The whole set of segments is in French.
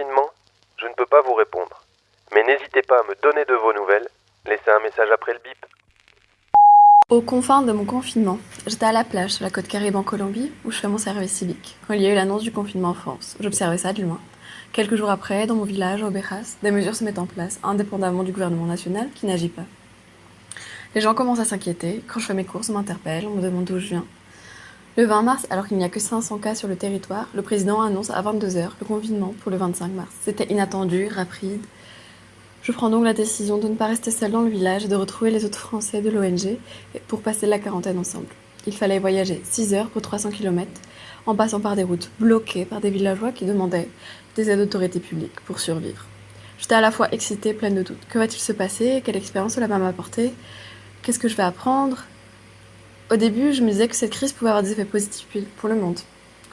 confinement, je ne peux pas vous répondre. Mais n'hésitez pas à me donner de vos nouvelles. Laissez un message après le bip. Aux confins de mon confinement, j'étais à la plage sur la côte Caraïbe en Colombie où je fais mon service civique. Quand il y a eu l'annonce du confinement en France, j'observais ça de loin. Quelques jours après, dans mon village, au Béras, des mesures se mettent en place, indépendamment du gouvernement national qui n'agit pas. Les gens commencent à s'inquiéter. Quand je fais mes courses, on m'interpelle, on me demande d'où je viens. Le 20 mars, alors qu'il n'y a que 500 cas sur le territoire, le président annonce à 22h le confinement pour le 25 mars. C'était inattendu, rapide. Je prends donc la décision de ne pas rester seule dans le village et de retrouver les autres Français de l'ONG pour passer la quarantaine ensemble. Il fallait voyager 6 heures pour 300 km en passant par des routes bloquées par des villageois qui demandaient des aides d'autorité publique pour survivre. J'étais à la fois excitée, pleine de doutes. Que va-t-il se passer? Quelle expérience cela va m'apporter? Qu'est-ce que je vais apprendre? Au début, je me disais que cette crise pouvait avoir des effets positifs pour le monde.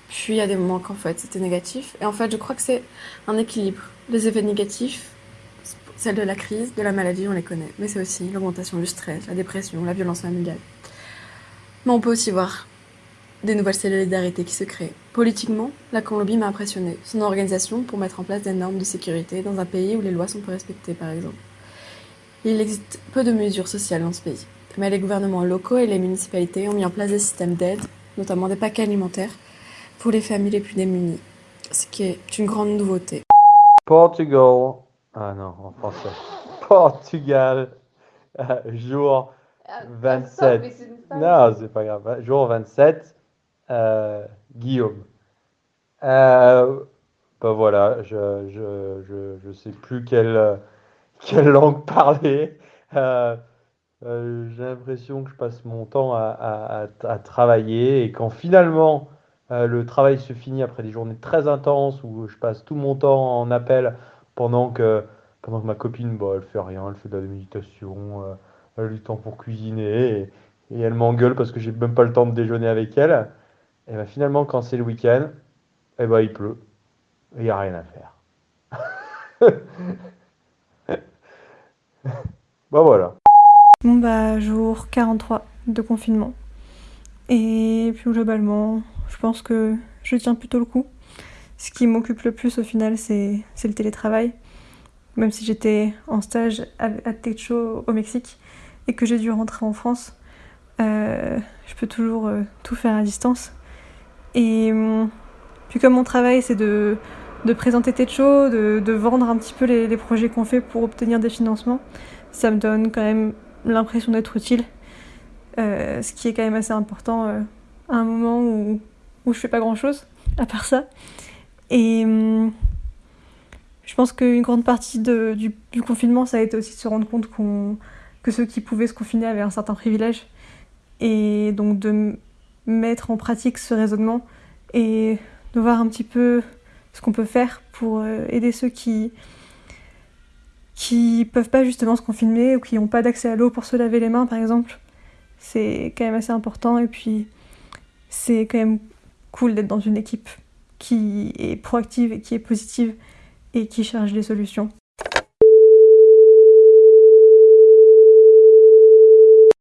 Puis, à des moments qu'en fait, c'était négatif. Et en fait, je crois que c'est un équilibre. Les effets négatifs, celle de la crise, de la maladie, on les connaît. Mais c'est aussi l'augmentation du stress, la dépression, la violence familiale. Mais on peut aussi voir des nouvelles solidarités qui se créent. Politiquement, la Colombie m'a impressionné. Son organisation pour mettre en place des normes de sécurité dans un pays où les lois sont peu respectées, par exemple. Il existe peu de mesures sociales dans ce pays, mais les gouvernements locaux et les municipalités ont mis en place des systèmes d'aide, notamment des paquets alimentaires, pour les familles les plus démunies, ce qui est une grande nouveauté. Portugal, ah non, en français. Portugal, euh, jour 27. Non, c'est pas grave. Jour 27, euh, Guillaume. Euh, bah voilà, je, je, je, je sais plus quelle, quelle langue parler. Euh, euh, j'ai l'impression que je passe mon temps à, travailler et quand finalement euh, le travail se finit après des journées très intenses où je passe tout mon temps en appel pendant que, ma copine, bon, elle fait rien, elle fait de la méditation, euh, elle a du temps pour cuisiner et, et elle m'engueule parce que j'ai même pas le temps de déjeuner avec elle. Et ben finalement, quand c'est le week-end, eh ben, il pleut et il n'y a rien à faire. Bah voilà. Bon bah jour 43 de confinement. Et plus globalement, je pense que je tiens plutôt le coup. Ce qui m'occupe le plus au final, c'est le télétravail. Même si j'étais en stage à, à Techo au Mexique et que j'ai dû rentrer en France, euh, je peux toujours euh, tout faire à distance. Et hum, puis comme mon travail, c'est de, de présenter Techo, de, de vendre un petit peu les projets qu'on fait pour obtenir des financements, ça me donne quand même l'impression d'être utile. Euh, ce qui est quand même assez important euh, à un moment où, où je fais pas grand chose à part ça. Et hum, je pense qu'une grande partie du, confinement, ça a été aussi de se rendre compte que ceux qui pouvaient se confiner avaient un certain privilège. Et donc de mettre en pratique ce raisonnement et de voir un petit peu ce qu'on peut faire pour euh, aider ceux qui, qui peuvent pas justement se confiner ou qui n'ont pas d'accès à l'eau pour se laver les mains par exemple. C'est quand même assez important et puis c'est quand même cool d'être dans une équipe qui est proactive et qui est positive et qui cherche des solutions.